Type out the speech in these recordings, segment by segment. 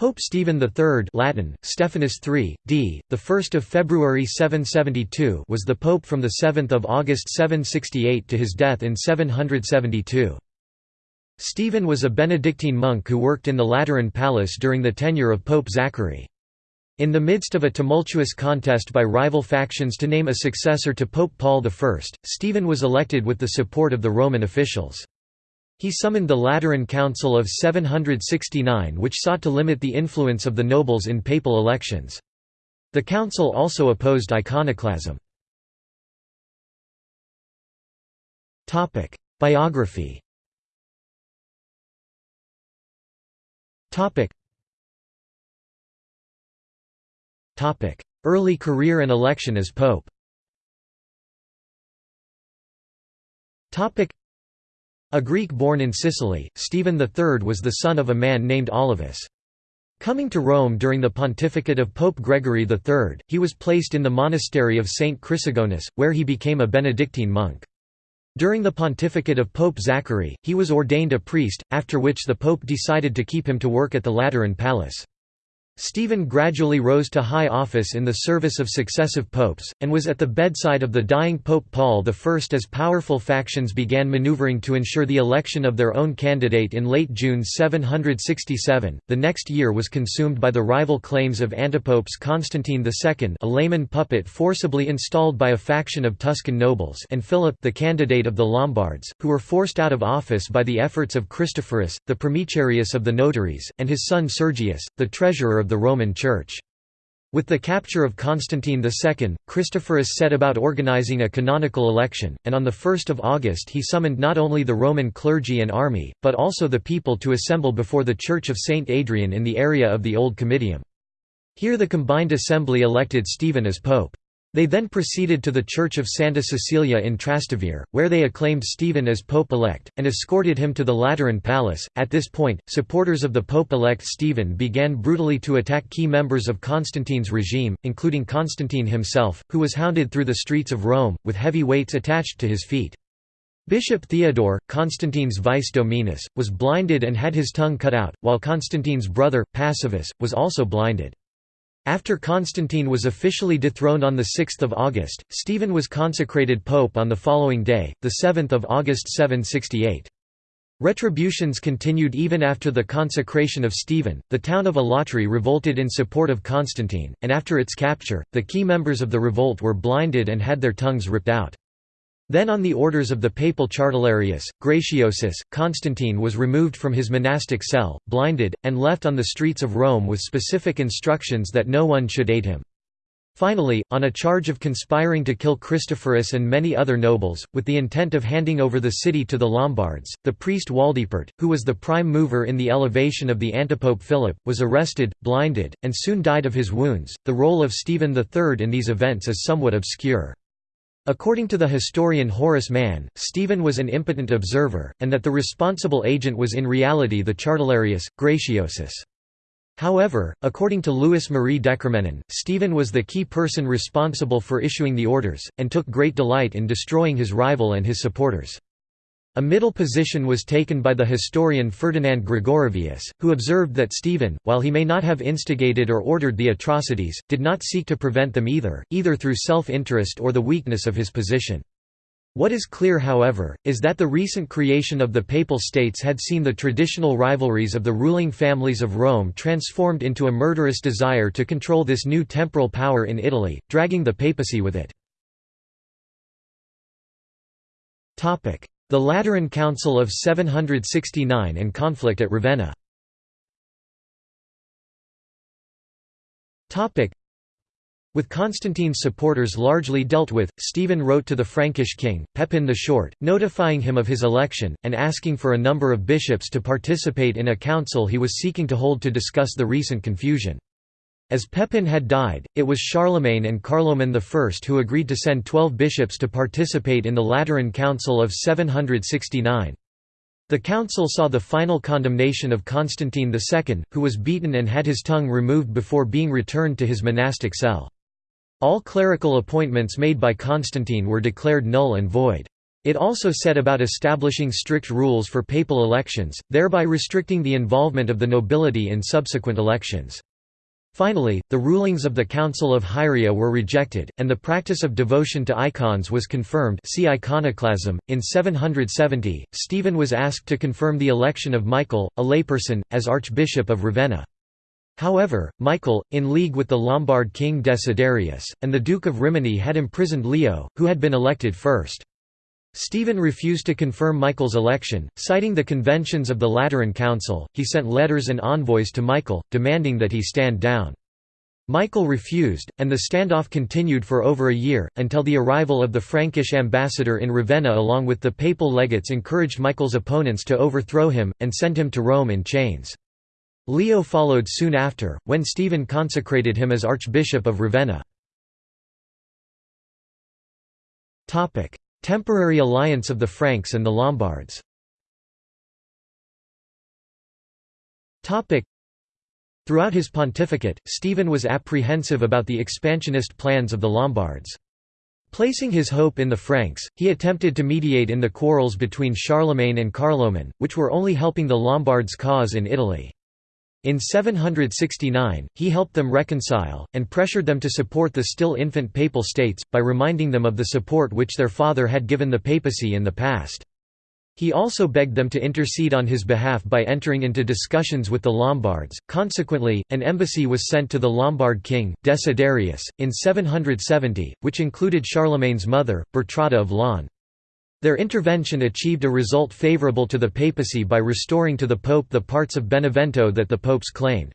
Pope Stephen III Latin, Stephanus III, d. 1 February 772 was the pope from 7 August 768 to his death in 772. Stephen was a Benedictine monk who worked in the Lateran Palace during the tenure of Pope Zachary. In the midst of a tumultuous contest by rival factions to name a successor to Pope Paul I, Stephen was elected with the support of the Roman officials. He summoned the Lateran Council of 769 which sought to limit the influence of the nobles in papal elections. The council also opposed iconoclasm. Biography Early career and election as pope a Greek born in Sicily, Stephen III was the son of a man named Olivus. Coming to Rome during the pontificate of Pope Gregory III, he was placed in the monastery of St. Chrysogonus, where he became a Benedictine monk. During the pontificate of Pope Zachary, he was ordained a priest, after which the pope decided to keep him to work at the Lateran Palace. Stephen gradually rose to high office in the service of successive popes, and was at the bedside of the dying Pope Paul I as powerful factions began maneuvering to ensure the election of their own candidate in late June 767. The next year was consumed by the rival claims of antipopes Constantine II, a layman puppet forcibly installed by a faction of Tuscan nobles, and Philip, the candidate of the Lombards, who were forced out of office by the efforts of Christophorus, the primicerius of the notaries, and his son Sergius, the treasurer of the Roman Church. With the capture of Constantine II, Christophorus set about organizing a canonical election, and on 1 August he summoned not only the Roman clergy and army, but also the people to assemble before the Church of St. Adrian in the area of the Old Comitium. Here the combined assembly elected Stephen as pope. They then proceeded to the Church of Santa Cecilia in Trastevere, where they acclaimed Stephen as Pope-elect, and escorted him to the Lateran Palace. At this point, supporters of the Pope-elect Stephen began brutally to attack key members of Constantine's regime, including Constantine himself, who was hounded through the streets of Rome, with heavy weights attached to his feet. Bishop Theodore, Constantine's vice dominus, was blinded and had his tongue cut out, while Constantine's brother, Passivus, was also blinded. After Constantine was officially dethroned on 6 August, Stephen was consecrated pope on the following day, 7 August 768. Retributions continued even after the consecration of Stephen. The town of Alatri revolted in support of Constantine, and after its capture, the key members of the revolt were blinded and had their tongues ripped out. Then on the orders of the papal Chartularius, Gratiosus, Constantine was removed from his monastic cell, blinded, and left on the streets of Rome with specific instructions that no one should aid him. Finally, on a charge of conspiring to kill Christophorus and many other nobles, with the intent of handing over the city to the Lombards, the priest Waldipert, who was the prime mover in the elevation of the antipope Philip, was arrested, blinded, and soon died of his wounds. The role of Stephen III in these events is somewhat obscure. According to the historian Horace Mann, Stephen was an impotent observer, and that the responsible agent was in reality the Chartularius, Gratiosus. However, according to Louis Marie DeCormenin, Stephen was the key person responsible for issuing the orders, and took great delight in destroying his rival and his supporters. A middle position was taken by the historian Ferdinand Gregorovius, who observed that Stephen, while he may not have instigated or ordered the atrocities, did not seek to prevent them either, either through self-interest or the weakness of his position. What is clear however, is that the recent creation of the Papal States had seen the traditional rivalries of the ruling families of Rome transformed into a murderous desire to control this new temporal power in Italy, dragging the papacy with it. The Lateran Council of 769 and conflict at Ravenna with Constantine's supporters largely dealt with, Stephen wrote to the Frankish king, Pepin the Short, notifying him of his election, and asking for a number of bishops to participate in a council he was seeking to hold to discuss the recent confusion. As Pepin had died, it was Charlemagne and Carloman I who agreed to send twelve bishops to participate in the Lateran Council of 769. The council saw the final condemnation of Constantine II, who was beaten and had his tongue removed before being returned to his monastic cell. All clerical appointments made by Constantine were declared null and void. It also set about establishing strict rules for papal elections, thereby restricting the involvement of the nobility in subsequent elections. Finally, the rulings of the Council of Hieria were rejected, and the practice of devotion to icons was confirmed see iconoclasm. .In 770, Stephen was asked to confirm the election of Michael, a layperson, as Archbishop of Ravenna. However, Michael, in league with the Lombard king Desiderius, and the Duke of Rimini had imprisoned Leo, who had been elected first. Stephen refused to confirm Michael's election, citing the conventions of the Lateran Council. He sent letters and envoys to Michael, demanding that he stand down. Michael refused, and the standoff continued for over a year, until the arrival of the Frankish ambassador in Ravenna along with the papal legates encouraged Michael's opponents to overthrow him, and send him to Rome in chains. Leo followed soon after, when Stephen consecrated him as Archbishop of Ravenna. Temporary alliance of the Franks and the Lombards Throughout his pontificate, Stephen was apprehensive about the expansionist plans of the Lombards. Placing his hope in the Franks, he attempted to mediate in the quarrels between Charlemagne and Carloman, which were only helping the Lombards' cause in Italy. In 769, he helped them reconcile, and pressured them to support the still infant Papal States, by reminding them of the support which their father had given the papacy in the past. He also begged them to intercede on his behalf by entering into discussions with the Lombards. Consequently, an embassy was sent to the Lombard king, Desiderius, in 770, which included Charlemagne's mother, Bertrada of Laon. Their intervention achieved a result favourable to the papacy by restoring to the pope the parts of Benevento that the popes claimed.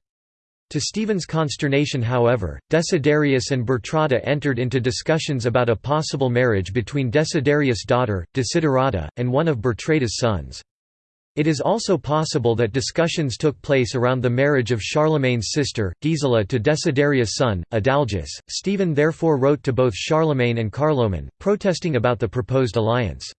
To Stephen's consternation however, Desiderius and Bertrada entered into discussions about a possible marriage between Desiderius' daughter, Desiderata, and one of Bertrada's sons. It is also possible that discussions took place around the marriage of Charlemagne's sister, Gisela to Desiderius' son, Adalgis. Stephen therefore wrote to both Charlemagne and Carloman, protesting about the proposed alliance.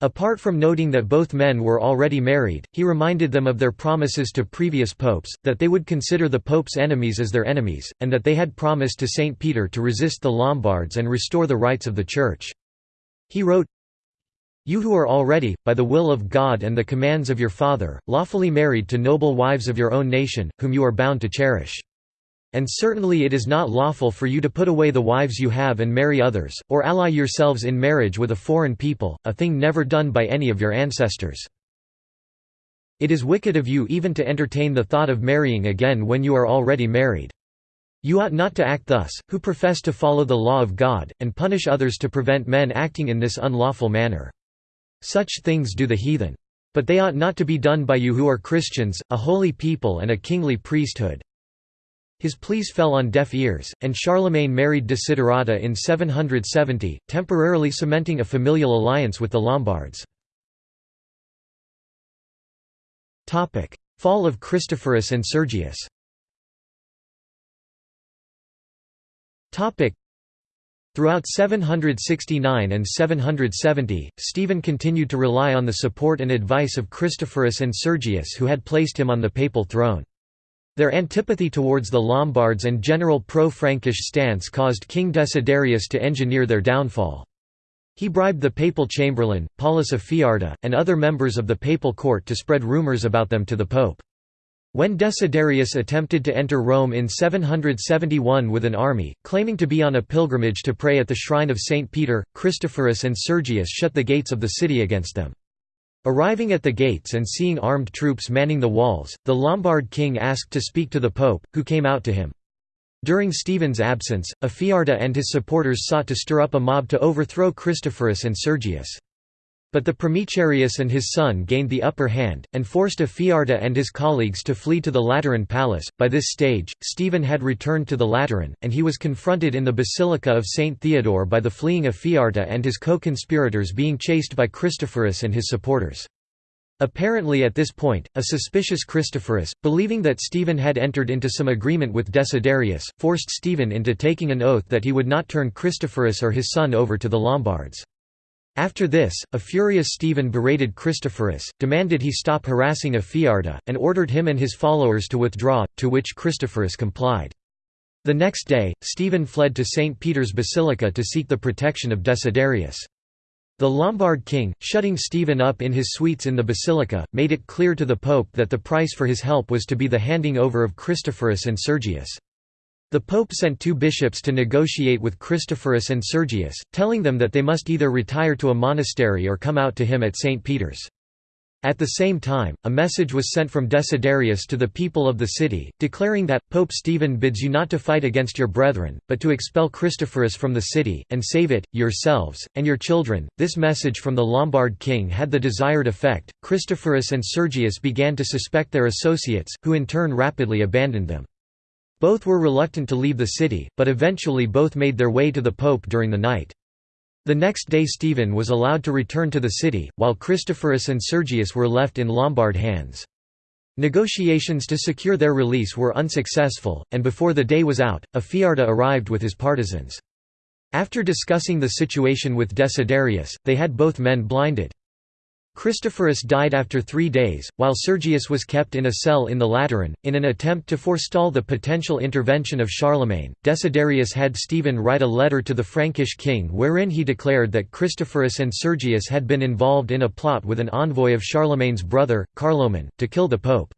Apart from noting that both men were already married, he reminded them of their promises to previous popes, that they would consider the pope's enemies as their enemies, and that they had promised to Saint Peter to resist the Lombards and restore the rights of the Church. He wrote, you who are already, by the will of God and the commands of your Father, lawfully married to noble wives of your own nation, whom you are bound to cherish. And certainly it is not lawful for you to put away the wives you have and marry others, or ally yourselves in marriage with a foreign people, a thing never done by any of your ancestors. It is wicked of you even to entertain the thought of marrying again when you are already married. You ought not to act thus, who profess to follow the law of God, and punish others to prevent men acting in this unlawful manner. Such things do the heathen. But they ought not to be done by you who are Christians, a holy people and a kingly priesthood. His pleas fell on deaf ears, and Charlemagne married Desiderata in 770, temporarily cementing a familial alliance with the Lombards. Fall of Christophorus and Sergius Throughout 769 and 770, Stephen continued to rely on the support and advice of Christophorus and Sergius who had placed him on the papal throne. Their antipathy towards the Lombards and general pro-Frankish stance caused King Desiderius to engineer their downfall. He bribed the papal chamberlain, Paulus Afiarta, and other members of the papal court to spread rumors about them to the pope. When Desiderius attempted to enter Rome in 771 with an army, claiming to be on a pilgrimage to pray at the shrine of St. Peter, Christophorus and Sergius shut the gates of the city against them. Arriving at the gates and seeing armed troops manning the walls, the Lombard king asked to speak to the pope, who came out to him. During Stephen's absence, Afiarta and his supporters sought to stir up a mob to overthrow Christophorus and Sergius. But the Primicerius and his son gained the upper hand, and forced Afiarta and his colleagues to flee to the Lateran palace. By this stage, Stephen had returned to the Lateran, and he was confronted in the Basilica of St. Theodore by the fleeing Afiarta and his co-conspirators being chased by Christophorus and his supporters. Apparently at this point, a suspicious Christophorus, believing that Stephen had entered into some agreement with Desiderius, forced Stephen into taking an oath that he would not turn Christophorus or his son over to the Lombards. After this, a furious Stephen berated Christophorus, demanded he stop harassing Afiarta, and ordered him and his followers to withdraw, to which Christophorus complied. The next day, Stephen fled to St. Peter's Basilica to seek the protection of Desiderius. The Lombard king, shutting Stephen up in his suites in the basilica, made it clear to the pope that the price for his help was to be the handing over of Christophorus and Sergius. The pope sent two bishops to negotiate with Christophorus and Sergius, telling them that they must either retire to a monastery or come out to him at St. Peter's. At the same time, a message was sent from Desiderius to the people of the city, declaring that, Pope Stephen bids you not to fight against your brethren, but to expel Christophorus from the city, and save it, yourselves, and your children. This message from the Lombard king had the desired effect. Christophorus and Sergius began to suspect their associates, who in turn rapidly abandoned them. Both were reluctant to leave the city, but eventually both made their way to the pope during the night. The next day Stephen was allowed to return to the city, while Christophorus and Sergius were left in Lombard hands. Negotiations to secure their release were unsuccessful, and before the day was out, Afiarta arrived with his partisans. After discussing the situation with Desiderius, they had both men blinded. Christophorus died after three days, while Sergius was kept in a cell in the Lateran. In an attempt to forestall the potential intervention of Charlemagne, Desiderius had Stephen write a letter to the Frankish king wherein he declared that Christophorus and Sergius had been involved in a plot with an envoy of Charlemagne's brother, Carloman, to kill the pope.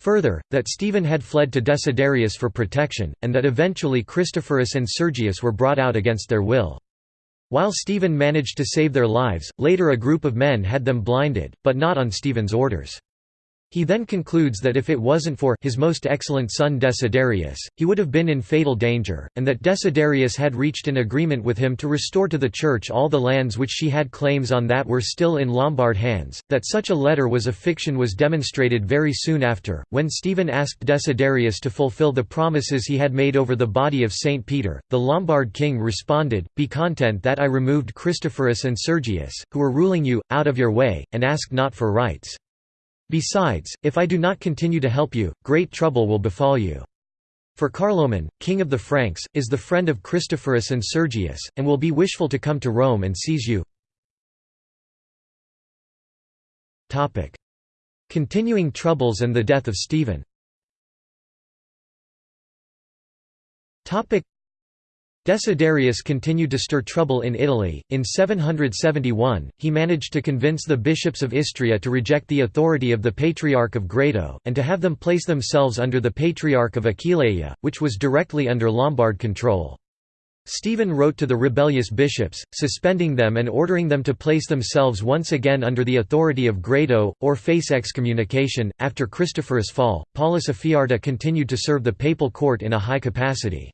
Further, that Stephen had fled to Desiderius for protection, and that eventually Christophorus and Sergius were brought out against their will. While Stephen managed to save their lives, later a group of men had them blinded, but not on Stephen's orders. He then concludes that if it wasn't for his most excellent son Desiderius, he would have been in fatal danger, and that Desiderius had reached an agreement with him to restore to the Church all the lands which she had claims on that were still in Lombard hands. That such a letter was a fiction was demonstrated very soon after, when Stephen asked Desiderius to fulfill the promises he had made over the body of Saint Peter. The Lombard king responded, Be content that I removed Christophorus and Sergius, who were ruling you, out of your way, and ask not for rights. Besides, if I do not continue to help you, great trouble will befall you. For Carloman, king of the Franks, is the friend of Christophorus and Sergius, and will be wishful to come to Rome and seize you. Continuing troubles and the death of Stephen Desiderius continued to stir trouble in Italy. In 771, he managed to convince the bishops of Istria to reject the authority of the Patriarch of Grado, and to have them place themselves under the Patriarch of Aquileia, which was directly under Lombard control. Stephen wrote to the rebellious bishops, suspending them and ordering them to place themselves once again under the authority of Grado, or face excommunication. After Christopher's fall, Paulus Afiarta continued to serve the papal court in a high capacity.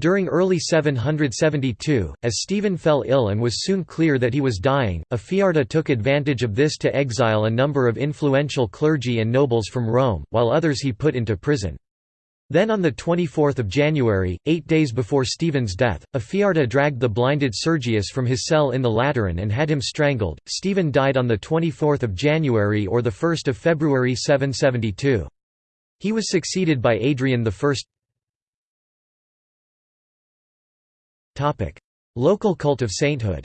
During early 772, as Stephen fell ill and was soon clear that he was dying, Afiarta took advantage of this to exile a number of influential clergy and nobles from Rome, while others he put into prison. Then on 24 January, eight days before Stephen's death, Afiarta dragged the blinded Sergius from his cell in the Lateran and had him strangled. Stephen died on 24 January or 1 February 772. He was succeeded by Adrian I. Local cult of sainthood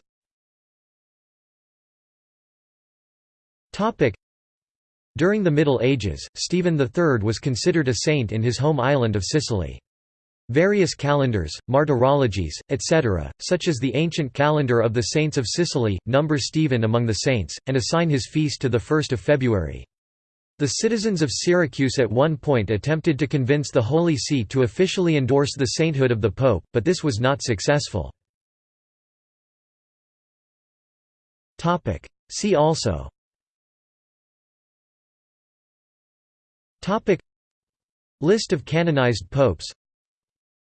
During the Middle Ages, Stephen III was considered a saint in his home island of Sicily. Various calendars, martyrologies, etc., such as the ancient calendar of the Saints of Sicily, number Stephen among the saints, and assign his feast to 1 February. The citizens of Syracuse at one point attempted to convince the Holy See to officially endorse the sainthood of the Pope, but this was not successful. See also. List of canonized popes.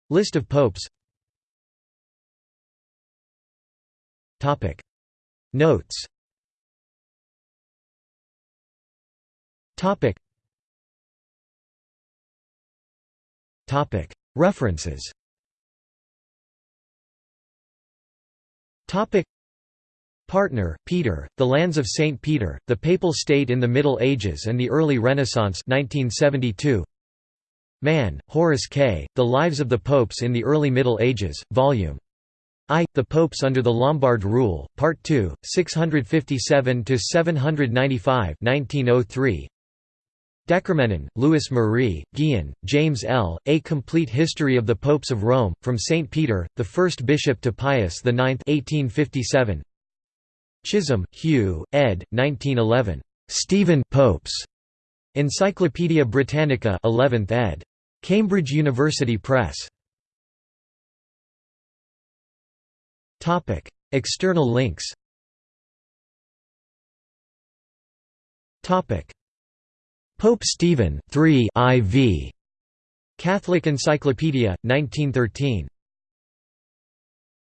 List of popes. Notes References. Topic. Partner, Peter, The Lands of St. Peter, The Papal State in the Middle Ages and the Early Renaissance 1972. Mann, Horace K., The Lives of the Popes in the Early Middle Ages, Vol. I. The Popes under the Lombard Rule, Part 2, 657–795 1903. DeCormenin, Louis Marie, Gihon, James L., A Complete History of the Popes of Rome, from St. Peter, the first bishop to Pius IX 1857. Chisholm, Hugh, ed. 1911. Stephen Popes. Encyclopædia Britannica 11th ed. Cambridge University Press. Topic: External links. Topic: Pope Stephen 3 IV. Catholic Encyclopedia, 1913.